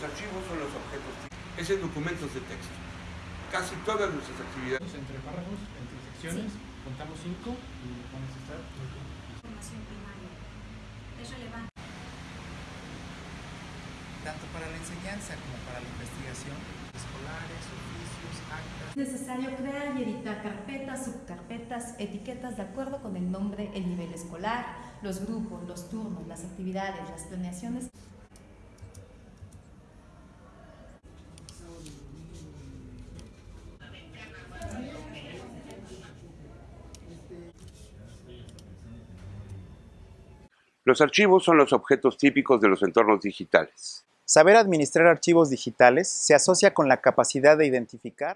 archivos son los objetos. Es en documentos de texto. Casi todas nuestras actividades. Entre párrafos, entre secciones, contamos cinco y van a estar Formación primaria. Es relevante. tanto para la enseñanza como para la investigación, escolares, oficios, actas. Es necesario crear y editar carpetas, subcarpetas, etiquetas de acuerdo con el nombre, el nivel escolar, los grupos, los turnos, las actividades, las planeaciones. Los archivos son los objetos típicos de los entornos digitales. Saber administrar archivos digitales se asocia con la capacidad de identificar